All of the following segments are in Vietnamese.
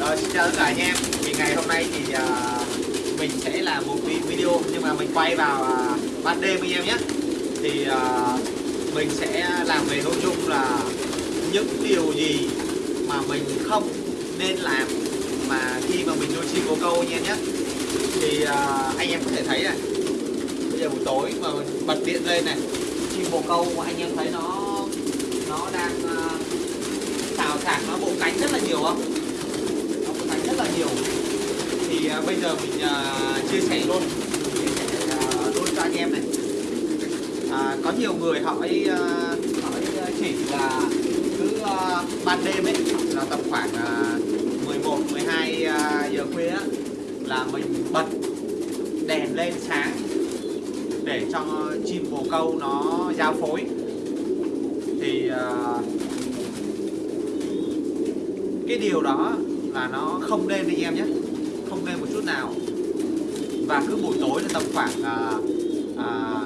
Rồi xin chào tất cả anh em. Thì ngày hôm nay thì uh, mình sẽ làm một video Nhưng mà mình quay vào uh, ban đêm anh em nhé. Thì uh, mình sẽ làm về nội dung là Những điều gì mà mình không nên làm Mà khi mà mình nuôi chim bồ câu anh em nhé. Thì uh, anh em có thể thấy này Bây giờ buổi tối mà mình bật điện lên này Chim bồ câu mà anh em thấy nó Nó đang uh, xào xạc nó bộ cánh rất là nhiều không nó bộ cánh rất là nhiều. Thì à, bây giờ mình à, chia sẻ luôn. Chia sẻ à, luôn cho anh em này. À, có nhiều người hỏi à, hỏi ấy à, chỉ là cứ à, ban đêm ấy là tầm khoảng à, 11 12 à, giờ khuya á, là mình bật đèn lên sáng để cho chim bồ câu nó giao phối. Thì uh, cái điều đó là nó không đêm anh em nhé. Không đêm một chút nào. Và cứ buổi tối là tầm khoảng à, à,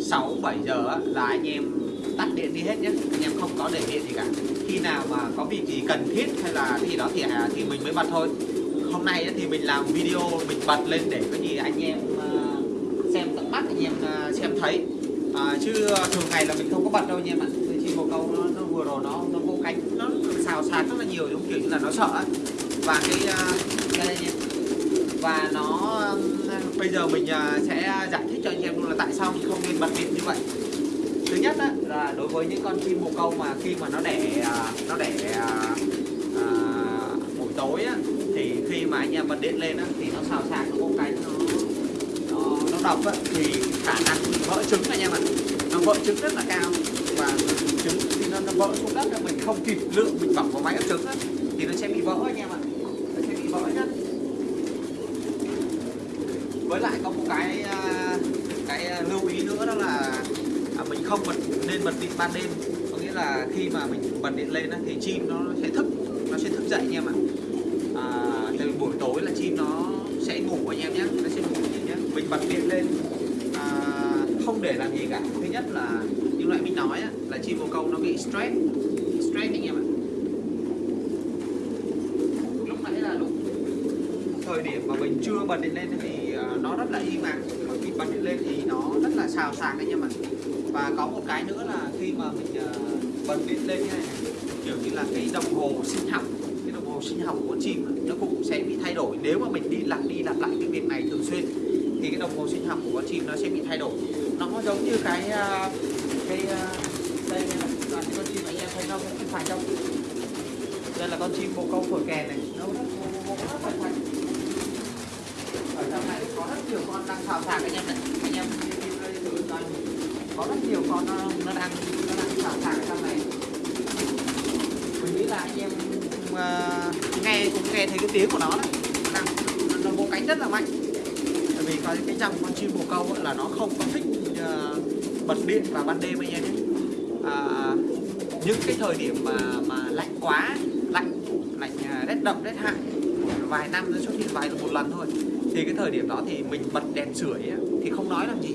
6 7 giờ là anh em tắt điện đi hết nhé. Anh em không có để điện gì cả. Khi nào mà có việc gì cần thiết hay là cái gì đó thì à, thì mình mới bật thôi. Hôm nay thì mình làm video mình bật lên để có gì anh em uh, xem tận mắt anh em uh, xem thấy. Uh, chứ thường ngày là mình không có bật đâu anh em ạ. Cái một bồ câu nó, nó vừa rồi nó nó vô cánh nó xào xạc rất là nhiều giống kiểu như là nó sợ ấy. và cái à, đây và nó bây giờ mình à, sẽ giải thích cho anh em luôn là tại sao mình không nên bật điện như vậy. Thứ nhất á, là đối với những con chim bồ câu mà khi mà nó đẻ à, nó đẻ à, buổi tối á, thì khi mà anh em bật điện lên á, thì nó xào xạc nó vô cánh nó nó, nó độc á, thì khả năng vỡ trứng anh em ạ. Nó vỡ trứng rất là cao và trứng thì nó, nó vỡ xuống đất mình không kịp lượng mình bỏng vào máy ấp trứng thì nó sẽ bị vỡ anh em ạ nó sẽ bị vỡ nhá với lại có một cái à, cái à, lưu ý nữa đó là à, mình không bật nên bật điện ban đêm. Có nghĩa là khi mà mình bật điện lên thì chim nó sẽ thức nó sẽ thức dậy anh em ạ à, từ buổi tối là chim nó sẽ ngủ anh em nhé nó sẽ ngủ anh nhé. Mình bật điện lên à, không để làm gì cả. Thứ nhất là như loại mình nói á, là chim bồ câu nó bị stress. Stress anh em ạ. Lúc nãy là lúc thời điểm mà mình chưa bật điện lên thì à, nó rất là im lặng còn khi bật điện lên thì nó rất là xào xạc anh em ạ. Và có một cái nữa là khi mà mình à, bật điện lên như này kiểu như là cái đồng hồ sinh học cái đồng hồ sinh học của con chim nó cũng sẽ bị thay đổi. Nếu mà mình đi lặp đi lặp lại cái việc này thường xuyên thì cái đồng hồ sinh học của con chim nó sẽ bị thay đổi. Nó giống như cái uh, cái ờ, đây là toàn con chim anh em thấy không không phải đâu. Đây là con chim bồ câu phổi kèn này. Nó rất nó rất phải phải ở trong này có rất nhiều con đang xào xạc anh em này anh em thử coi. Có rất nhiều con nó, nó đang nó đang xào xạc ở trong này. Mình nghĩ là anh em uh, nghe cũng nghe thấy cái tiếng của nó đấy. Đang nó, nó vỗ cánh rất là mạnh. Tại vì có cái dòng con chim bồ câu là nó không có thích uh, bật điện vào ban đêm anh em nhé. À, những cái thời điểm mà mà lạnh quá lạnh lạnh à, rét đậm rét hại vài năm nó xuất hiện vài một lần thôi thì cái thời điểm đó thì mình bật đèn sưởi á, thì không nói làm gì.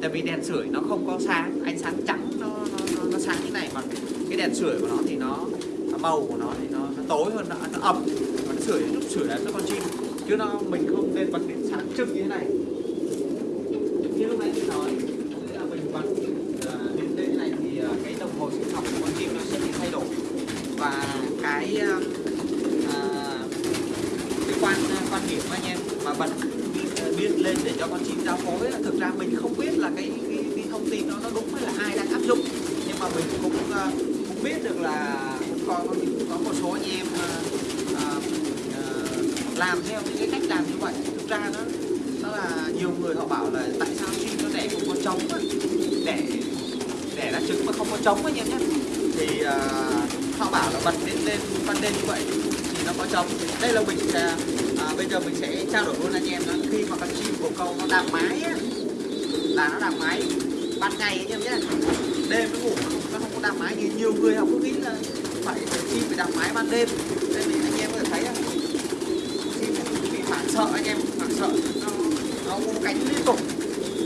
Tại vì đèn sưởi nó không có sáng ánh sáng trắng nó nó, nó, nó sáng như này mà cái đèn sưởi của nó thì nó màu của nó thì nó, nó tối hơn nó, nó ẩm. nó sưởi lúc sưởi là nó con chim chứ nó mình không nên bật điện sáng trưng như thế này như lúc nãy mình nói nghĩa là mình bật à, điện lên như này thì à, cái đồng hồ sinh học của con chim nó sẽ bị thay đổi và cái uh, cái quan quan điểm anh em mà bật biết ờ, lên để cho con chim giao phối thực ra mình không biết là cái cái, cái thông tin đó nó đúng hay là ai đang áp dụng. Nhưng mà mình cũng uh, cũng biết được là cũng có cũng có một số anh em uh, uh, làm theo những cái cách làm như vậy. Thực ra nó nó là nhiều người họ bảo là tại sao chim nó đẻ không có trống á đẻ đẻ ra trứng mà không có trống anh em nhé thì uh, họ bảo là bật lên lên ban đêm như vậy thì nó có trống đây là mình sẽ à, bây giờ mình sẽ trao đổi luôn anh em đó khi mà con chim bồ câu nó đạp mái á, là nó đạp mái ban ngày anh em nhé. Đêm nó ngủ nó không, có đạp mái như nhiều người họ cứ nghĩ là phải chim phải đạp mái ban đêm. Đây mình anh em có thể thấy không chim bị phản sợ anh em phản sợ. Nó nó cánh liên tục.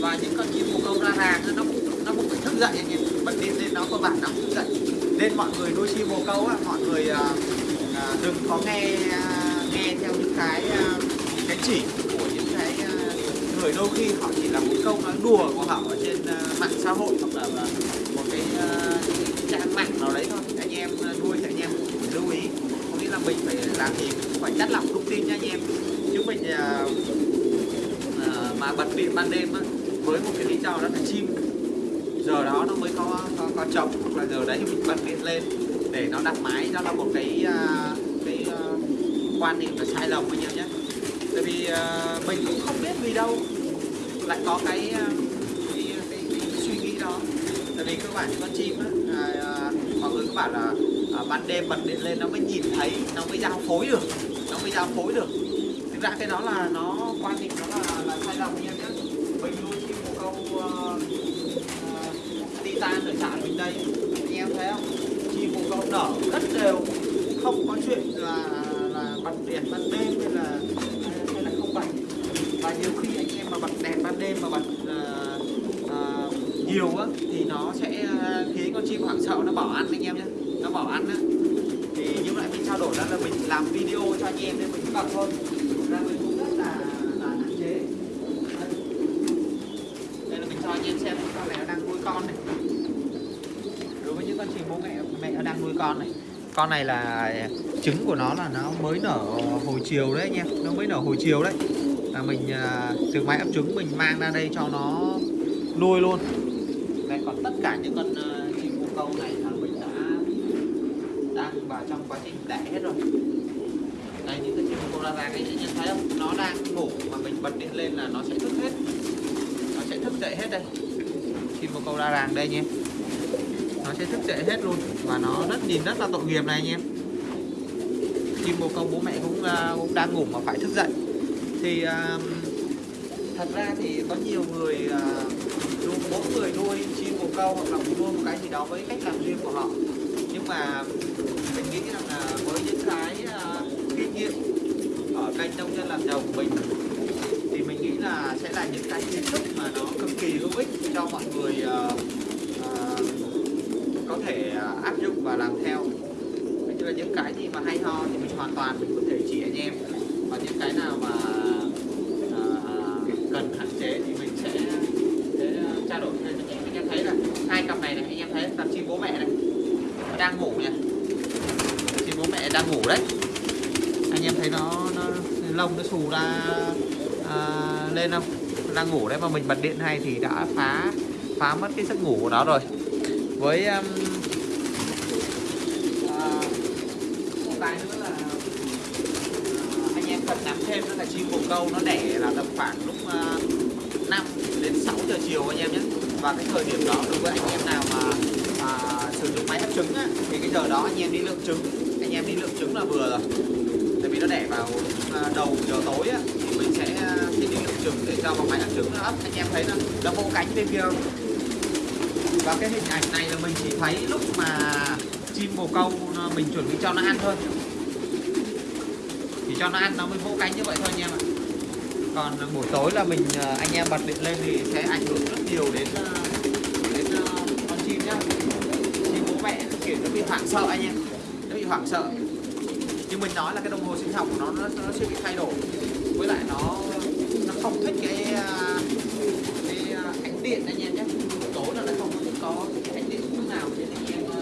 Và những con chim bồ câu ra hàng nó cũng nó cũng phải thức dậy anh em bật điện lên nó cơ bản nó cũng thức dậy nên mọi người nuôi chim bồ câu á mọi người à, à, đừng có nghe à, theo những cái à, cái chỉ của những cái à, người đôi khi họ chỉ là một câu nói đùa của họ ở trên à, mạng xã hội hoặc là à, một cái, à, trang mạng nào đấy thôi. Anh em à, nuôi thì anh em lưu ý. Có nghĩa là mình phải làm gì mình cũng phải chắt lọc thông tin nha anh em. Chứ mình à, à, mà bật điện ban đêm á, với một cái lý do đó là chim giờ đó nó mới có có, có trống hoặc là giờ đấy mình bật điện lên để nó đặt máy đó là một cái à, cái à, quan niệm là sai lầm anh em nhé. Tại vì à, mình cũng không biết vì đâu lại có cái cái, cái, cái suy nghĩ đó. Tại vì cơ bản con chim á à, mọi người các bạn là à, ban đêm bật điện lên nó mới nhìn thấy nó mới giao phối được nó mới giao phối được. Thực ra cái đó là nó quan niệm nó là, là sai lầm anh em nhé mình nuôi chim một câu uh, titan ở trại mình đây. Anh em thấy không? Chim cũng câu nở rất đều không có chuyện là là bật đèn ban đêm hay là hay là không bật. Và nhiều khi anh em mà bật đèn ban đêm mà bật uh, uh, nhiều á thì nó sẽ ờ, khiến con chim hoảng sợ nó bỏ ăn anh em nhé nó bỏ ăn á. Thì như lại mình trao đổi đó là mình làm video cho anh em nên mình cũng bật thôi. Ra mình cũng rất là là hạn chế. Đây. đây là mình cho anh em xem con này nó đang nuôi con này đối với những con chim bố mẹ nó đang nuôi con này. Con này là trứng của nó là nó mới nở hồi chiều đấy anh em. Nó mới nở hồi chiều đấy. Là mình à, từ máy ấp trứng mình mang ra đây cho nó nuôi luôn. Đây còn tất cả những con à, chim bồ câu này là mình đã đang vào trong quá trình đẻ hết rồi. Đây những cái chim bồ câu ra cái anh em thấy không? Nó đang ngủ mà mình bật điện lên là nó sẽ thức hết. Nó sẽ thức dậy hết đây. Chim bồ câu ra ràng đây nhé nó sẽ thức dậy hết luôn. Và nó rất nhìn rất là tội nghiệp này anh em. Chim bồ câu bố mẹ cũng, uh, cũng đang ngủ mà phải thức dậy. Thì uh, thật ra thì có nhiều người uh, mỗi người nuôi chim bồ câu hoặc là nuôi một cái gì đó với cách làm riêng của họ. Nhưng mà mình nghĩ rằng là với những cái uh, kinh nghiệm ở kênh nông dân làm giàu của mình thì mình nghĩ là sẽ là những cái kiến thức mà nó cực kỳ hữu ích cho mọi người uh, uh, có thể uh, áp dụng và làm theo như là những cái gì mà hay ho thì mình hoàn toàn mình có thể chỉ anh em. Và những cái nào mà uh, cần hạn chế thì mình sẽ, sẽ à, trao đổi. Với anh em anh em thấy là hai cặp này này anh em thấy cặp chim bố mẹ này nó đang ngủ nha. Chim bố mẹ đang ngủ đấy. Anh em thấy nó, nó lông nó xù ra uh, lên không? Đang ngủ đấy mà mình bật điện hay thì đã phá phá mất cái giấc ngủ của nó rồi. Với um, cái nữa là anh em cần nắm thêm đó là chim bồ câu nó đẻ là tầm khoảng lúc à, 5 đến 6 giờ chiều anh em nhé và cái thời điểm đó đối với anh em nào mà à, sử dụng máy ấp trứng á, thì cái giờ đó anh em đi lượng trứng anh em đi lượng trứng là vừa rồi tại vì nó đẻ vào đầu giờ tối á, thì mình sẽ à, đi lượng trứng để cho vào máy ấp trứng nó ấp anh em thấy nó nó vỗ cánh bên kia không và cái hình ảnh này là mình chỉ thấy lúc mà chim bồ câu à, mình chuẩn bị cho nó ăn thôi. Chỉ cho nó ăn nó mới vỗ cánh như vậy thôi anh em ạ. Còn à, buổi tối là mình à, anh em bật điện lên thì sẽ ảnh hưởng rất nhiều đến đến con chim nhá. Chim bố mẹ kiểu nó bị hoảng sợ anh em nó bị hoảng sợ. Nhưng mình nói là cái đồng hồ sinh học của nó nó, nó sẽ bị thay đổi. Với lại nó nó không thích cái à, ánh điện anh em nhé buổi tối là nó không có thích có cái ánh điện chút nào nên anh em à,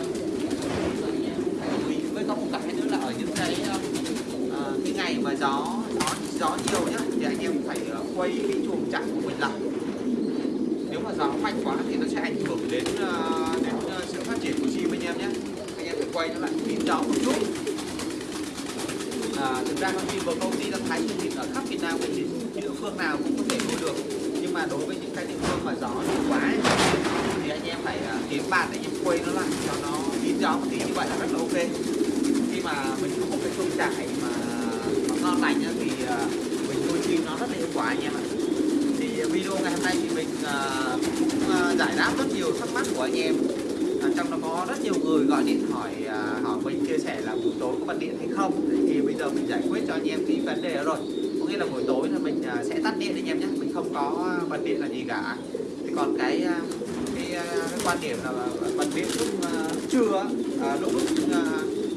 anh em phải lưu ý với có một cái nữa là ở những cái à, à, cái ngày mà gió gió gió nhiều nhá thì anh em phải à, quay cái chuồng trại của mình lại nếu mà gió mạnh quá thì nó sẽ ảnh hưởng đến à, đến à, sự phát triển của chim anh em nhé anh em phải quay nó lại phim gió một chút. À, thực ra con chim của công ty đã thấy thì ở khắp Việt Nam thì địa phương nào cũng có thể nuôi được. Nhưng mà đối với những cái địa phương mà gió nhiều quá ấy, thì anh em phải à, kiếm bàn để anh em quay nó lại cho nó kín gió một tí. Như vậy là rất là ok. Khi mà mình có một cái chuồng trại mà, nó ngon lành ấy, thì à, mình nuôi chim nó rất là hiệu quả anh em ạ. Thì video ngày hôm nay thì mình uh, cũng uh, giải đáp rất nhiều thắc mắc của anh em à, trong đó có rất nhiều người gọi điện hỏi à, hỏi mình chia sẻ là buổi tối có bật điện hay không. Thì bây giờ mình giải quyết cho anh em cái vấn đề đó rồi. Có nghĩa là buổi tối là mình à, sẽ tắt điện anh em nhé. Mình không có bật điện là gì cả. Thì còn cái à, cái, à, cái quan điểm là bật điện lúc à, trưa à, lúc lúc à,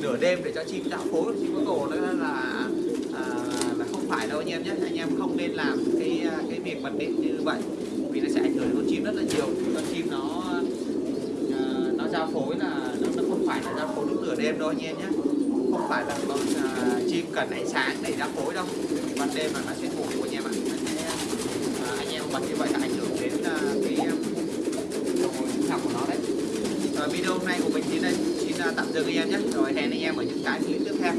nửa đêm để cho chim tạo phối chim có cổ đó là à, phải đâu anh em nhé. Anh em không nên làm cái à, cái việc bật điện như vậy. Vì nó sẽ ảnh hưởng đến con chim rất là nhiều. Con chim nó giao phối là nó, nó không phải là giao phối lúc nửa đêm đâu anh em nhé. Không phải là con à, chim cần ánh sáng để giao phối đâu. Thì ban đêm là nó sẽ ngủ anh em ạ. À, anh em bật như vậy là ảnh hưởng đến à, cái à, sinh học của nó đấy. Rồi video hôm nay của mình đến đây xin à, tạm dừng anh em nhé. Rồi hẹn anh em ở những cái clip tiếp theo.